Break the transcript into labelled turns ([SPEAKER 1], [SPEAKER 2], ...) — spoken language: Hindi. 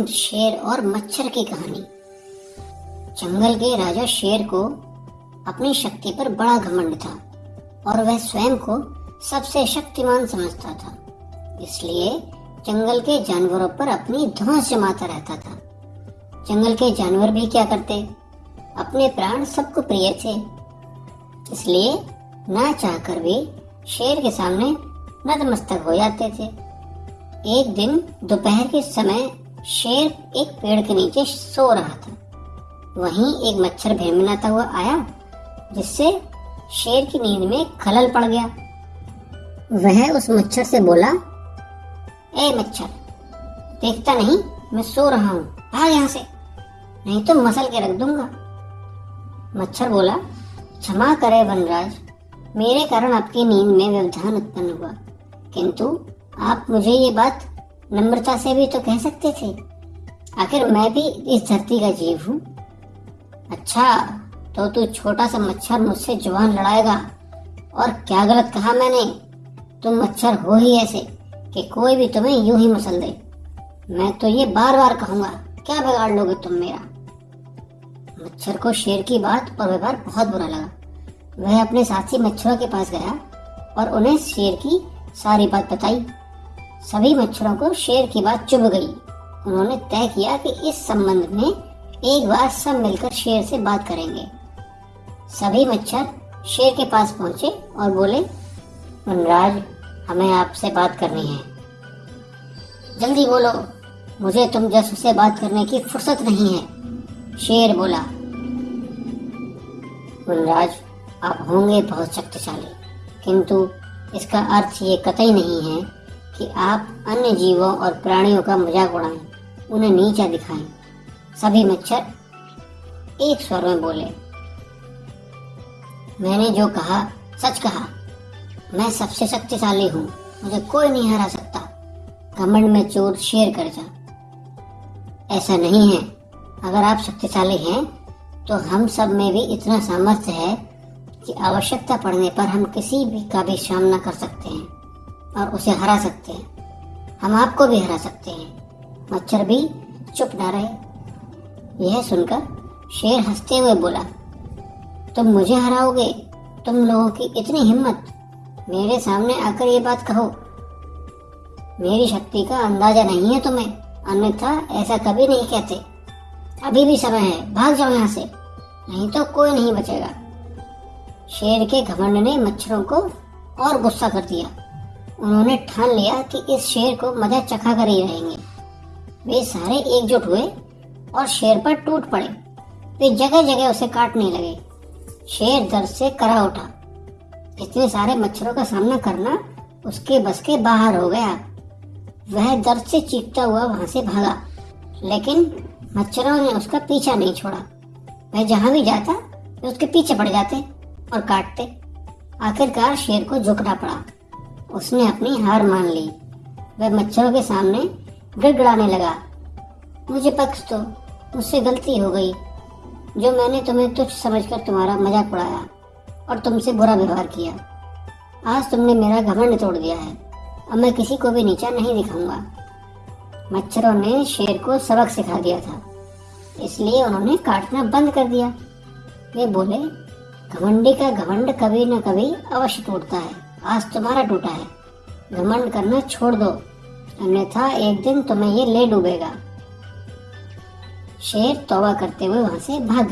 [SPEAKER 1] प्रेम शेर और मच्छर की कहानी। जंगल के राजा शेर को अपनी शक्ति पर बड़ा घमंड था और वह स्वयं को सबसे शक्तिमान समझता था। इसलिए जंगल के जानवरों पर अपनी धौंस जमाता रहता था। जंगल के जानवर भी क्या करते? अपने प्राण सबको प्रिय थे। इसलिए ना चाहकर भी शेर के सामने नतमस्तक हो जाते थे। एक दिन दोपहर के समय शेर एक पेड़ के नीचे सो रहा था। वहीं एक मच्छर भेमनाता हुआ आया, जिससे शेर की नींद में खलल पड़ गया। वह उस मच्छर से बोला, ए मच्छर, देखता नहीं, मैं सो रहा हूँ। भाग यहाँ से, नहीं तो मसल के रख दूँगा। मच्छर बोला, क्षमा करे वनराज, मेरे कारण आपकी नींद में व्यवधान उत्पन्न हुआ। किंतु आप मुझे ये बात नम्रता से भी तो कह सकते थे। आखिर मैं भी इस धरती का जीव हूँ। अच्छा तो तू छोटा सा मच्छर मुझसे ज़ुबान लड़ाएगा। और क्या गलत कहा मैंने? तुम मच्छर हो ही ऐसे कि कोई भी तुम्हें यूँ ही मसल दे। मैं तो ये बार बार कहूँगा, क्या बिगाड़ लोगे तुम मेरा? मच्छर को शेर की बात और व्यवहार बहुत बुरा लगा। वह अपने साथी मच्छरों के पास गया और उन्हें शेर की सारी बात बताई। सभी मच्छरों को शेर की बात चुभ गई। उन्होंने तय किया कि इस संबंध में एक बार सब मिलकर शेर से बात करेंगे। सभी मच्छर शेर के पास पहुँचे और बोले वनराज हमें आपसे बात करनी है। जल्दी बोलो, मुझे तुम जस से बात करने की फुर्सत नहीं है। शेर बोला वनराज आप होंगे बहुत शक्तिशाली, किंतु इसका अर्थ ये कतई नहीं है कि आप अन्य जीवों और प्राणियों का मज़ाक उड़ाएँ, उन्हें नीचा दिखाएँ। सभी मच्छर एक स्वर में बोले, मैंने जो कहा, सच कहा। मैं सबसे शक्तिशाली हूँ। मुझे कोई नहीं हरा सकता। घमंड में चोर शेर कर जा। ऐसा नहीं है। अगर आप शक्तिशाली हैं तो हम सब में भी इतना सामर्थ्य है कि आवश्यकता पड़ने पर हम किसी भी का भी सामना कर सकते हैं। और उसे हरा सकते हैं। हम आपको भी हरा सकते हैं। मच्छर भी चुप न रहे। यह सुनकर शेर हँसते हुए बोला, तुम मुझे हराओगे? तुम लोगों की इतनी हिम्मत। मेरे सामने आकर ये बात कहो। मेरी शक्ति का अंदाज़ा नहीं है तुम्हें। अन्यथा ऐसा कभी नहीं कहते। अभी भी समय है। भाग जाओ यहाँ से। नहीं तो कोई नहीं बचेगा। शेर के घमंड ने मच्छरों को और गुस्सा कर दिया। उन्होंने ठान लिया कि इस शेर को मज़ा चखा कर ही रहेंगे। वे सारे एकजुट हुए और शेर पर टूट पड़े। वे जगह जगह उसे काटने लगे। शेर दर्द से करा उठा। इतने सारे मच्छरों का सामना करना उसके बस के बाहर हो गया। वह दर्द से चीखता हुआ वहाँ से भागा, लेकिन मच्छरों ने उसका पीछा नहीं छोड़ा। वह जहाँ भी जाता, वे उसके पीछे पड़ जाते और काटते। आखिरकार शेर को झुकना पड़ा। उसने अपनी हार मान ली। वह मच्छरों के सामने गिड़गिड़ाने लगा। मुझे पक्ष दो, मुझसे गलती हो गई। जो मैंने तुम्हें तुच्छ समझकर तुम्हारा मज़ाक उड़ाया और तुमसे बुरा व्यवहार किया। आज तुमने मेरा घमंड तोड़ दिया है। अब मैं किसी को भी नीचा नहीं दिखाऊँगा। मच्छरों ने शेर को सबक सिखा दिया था। इसलिए उन्होंने काटना बंद कर दिया। वे बोले, घमंडी का घमंड कभी न कभी अवश्य टूटता है। आज तुम्हारा टूटा है। घमंड करना छोड़ दो। अन्यथा एक दिन तुम्हें ये ले डूबेगा। शेर तोबा करते हुए वहाँ से भाग